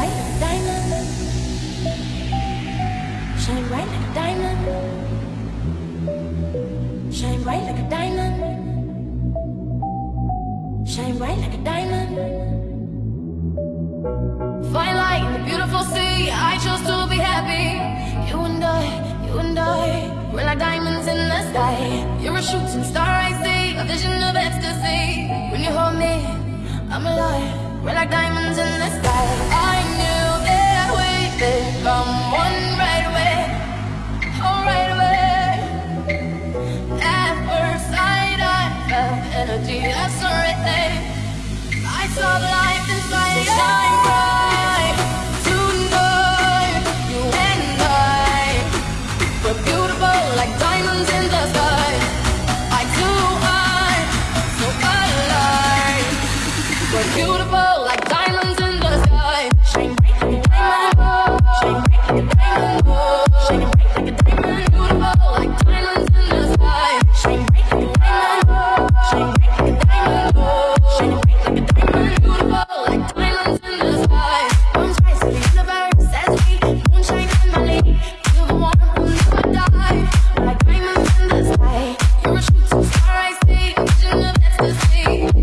bright like a diamond. Shine bright like a diamond. Shine bright like a diamond. Shine bright like a diamond. Fine light in the beautiful sea. I chose to be happy. You and I, you and I, we're like diamonds in the sky. You're a shooting star I see, a vision of ecstasy. When you hold me, I'm alive. We're like diamonds.